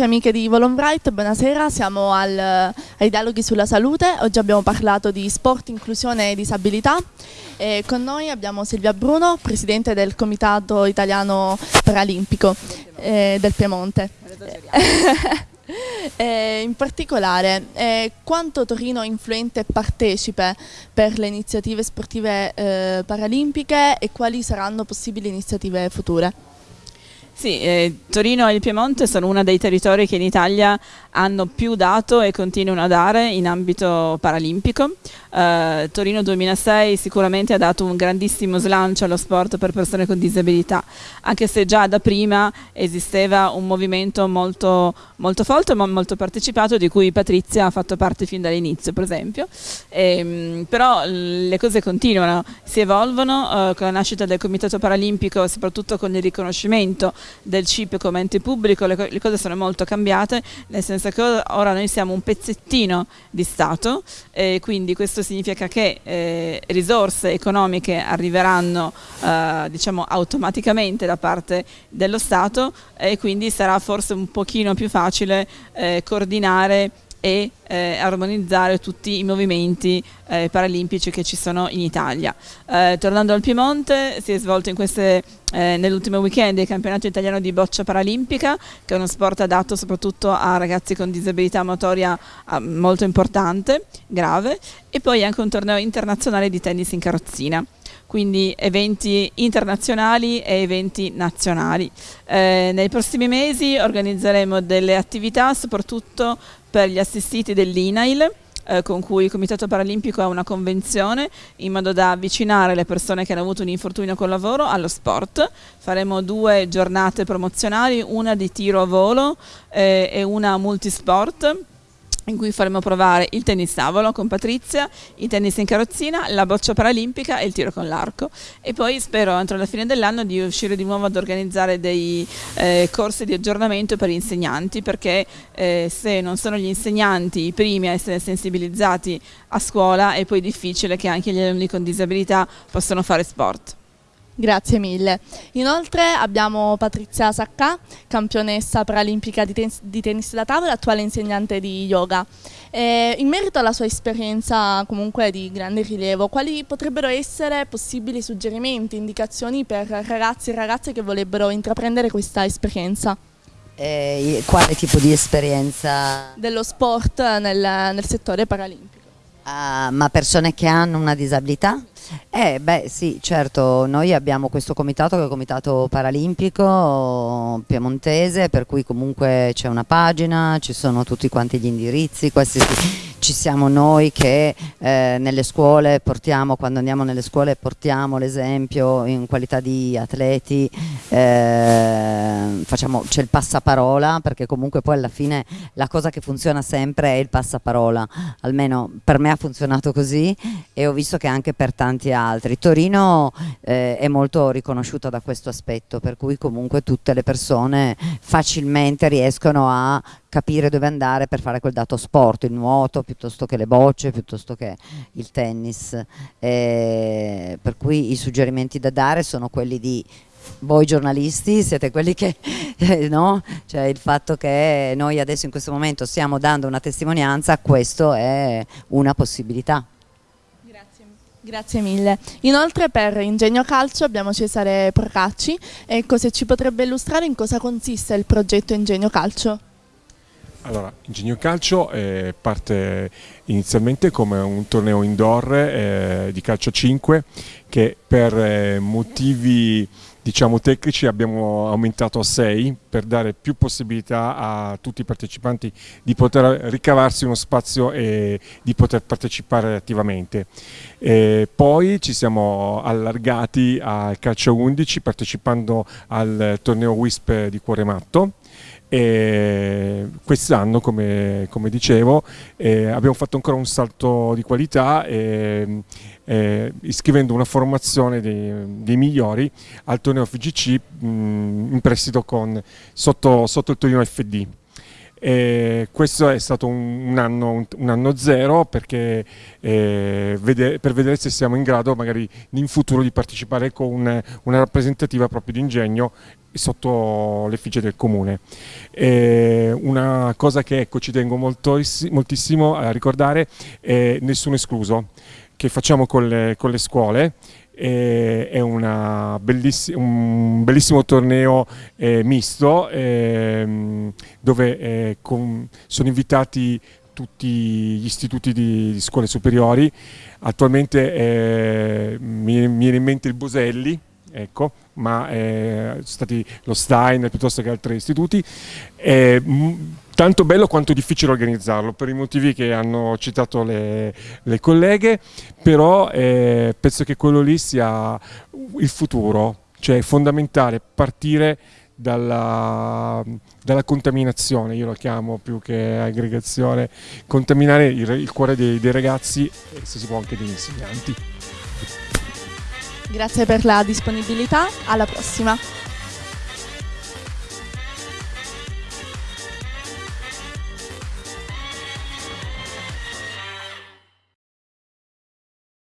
amici e amiche di Volonbright, buonasera, siamo al, ai dialoghi sulla salute, oggi abbiamo parlato di sport, inclusione e disabilità e con noi abbiamo Silvia Bruno, presidente del Comitato Italiano Paralimpico eh, del Piemonte. Eh, in particolare, eh, quanto Torino è influente e partecipe per le iniziative sportive eh, paralimpiche e quali saranno possibili iniziative future? Sì, eh, Torino e il Piemonte sono uno dei territori che in Italia hanno più dato e continuano a dare in ambito paralimpico. Eh, Torino 2006 sicuramente ha dato un grandissimo slancio allo sport per persone con disabilità, anche se già da prima esisteva un movimento molto, molto forte ma molto partecipato di cui Patrizia ha fatto parte fin dall'inizio per esempio. E, ehm, però le cose continuano, si evolvono eh, con la nascita del Comitato Paralimpico, soprattutto con il riconoscimento del CIP come ente pubblico, le, le cose sono molto cambiate, nel senso che ora noi siamo un pezzettino di Stato e quindi questo significa che eh, risorse economiche arriveranno eh, diciamo automaticamente da parte dello Stato e quindi sarà forse un pochino più facile eh, coordinare e eh, armonizzare tutti i movimenti eh, paralimpici che ci sono in Italia. Eh, tornando al Piemonte, si è svolto eh, nell'ultimo weekend il campionato italiano di boccia paralimpica, che è uno sport adatto soprattutto a ragazzi con disabilità motoria ah, molto importante, grave, e poi anche un torneo internazionale di tennis in carrozzina quindi eventi internazionali e eventi nazionali. Eh, nei prossimi mesi organizzeremo delle attività soprattutto per gli assistiti dell'INAIL eh, con cui il Comitato Paralimpico ha una convenzione in modo da avvicinare le persone che hanno avuto un infortunio col lavoro allo sport. Faremo due giornate promozionali, una di tiro a volo eh, e una multisport in cui faremo provare il tennis tavolo con Patrizia, il tennis in carrozzina, la boccia paralimpica e il tiro con l'arco. E poi spero entro la fine dell'anno di riuscire di nuovo ad organizzare dei eh, corsi di aggiornamento per gli insegnanti, perché eh, se non sono gli insegnanti i primi a essere sensibilizzati a scuola è poi difficile che anche gli alunni con disabilità possano fare sport. Grazie mille. Inoltre abbiamo Patrizia Sacca, campionessa paralimpica di, ten di tennis da tavola, attuale insegnante di yoga. E in merito alla sua esperienza comunque di grande rilievo, quali potrebbero essere possibili suggerimenti, indicazioni per ragazzi e ragazze che vorrebbero intraprendere questa esperienza? Eh, quale tipo di esperienza? Dello sport nel, nel settore paralimpico. Uh, ma persone che hanno una disabilità? Eh beh sì, certo, noi abbiamo questo comitato che è il comitato paralimpico piemontese per cui comunque c'è una pagina, ci sono tutti quanti gli indirizzi, questi ci siamo noi che eh, nelle scuole portiamo, quando andiamo nelle scuole portiamo l'esempio in qualità di atleti, eh, c'è il passaparola perché comunque poi alla fine la cosa che funziona sempre è il passaparola, almeno per me ha funzionato così e ho visto che anche per tanti altri. Torino eh, è molto riconosciuta da questo aspetto per cui comunque tutte le persone facilmente riescono a capire dove andare per fare quel dato sport, il nuoto piuttosto che le bocce, piuttosto che il tennis. Eh, per cui i suggerimenti da dare sono quelli di voi giornalisti siete quelli che, eh, no? Cioè il fatto che noi adesso in questo momento stiamo dando una testimonianza, questo è una possibilità. Grazie, grazie mille. Inoltre per Ingegno Calcio abbiamo Cesare Procacci, ecco se ci potrebbe illustrare in cosa consiste il progetto Ingegno Calcio. Allora, Ingegno Calcio eh, parte inizialmente come un torneo indoor eh, di calcio 5 che per eh, motivi diciamo, tecnici abbiamo aumentato a 6 per dare più possibilità a tutti i partecipanti di poter ricavarsi uno spazio e di poter partecipare attivamente. E poi ci siamo allargati al calcio 11 partecipando al torneo WISP di Cuore Matto e quest'anno, come, come, dicevo, eh, abbiamo fatto ancora un salto di qualità eh, eh, iscrivendo una formazione dei, dei, migliori al torneo FGC mh, in prestito con, sotto, sotto il Torino FD. E questo è stato un, anno, un anno, zero perché eh, vede, per vedere se siamo in grado magari in futuro di partecipare con una, rappresentativa proprio di ingegno sotto l'effigie del comune. E una cosa che ecco, ci tengo moltissimo a ricordare è nessuno escluso, che facciamo con le, con le scuole è belliss un bellissimo torneo eh, misto eh, dove eh, sono invitati tutti gli istituti di, di scuole superiori. Attualmente eh, mi, mi viene in mente il Boselli, ecco, ma eh, sono stati lo Stein piuttosto che altri istituti. Eh, tanto bello quanto difficile organizzarlo per i motivi che hanno citato le, le colleghe, però eh, penso che quello lì sia il futuro, cioè è fondamentale partire dalla, dalla, contaminazione, io lo chiamo più che aggregazione, contaminare il, il cuore dei, dei ragazzi e se si può anche degli insegnanti. Grazie per la disponibilità, alla prossima.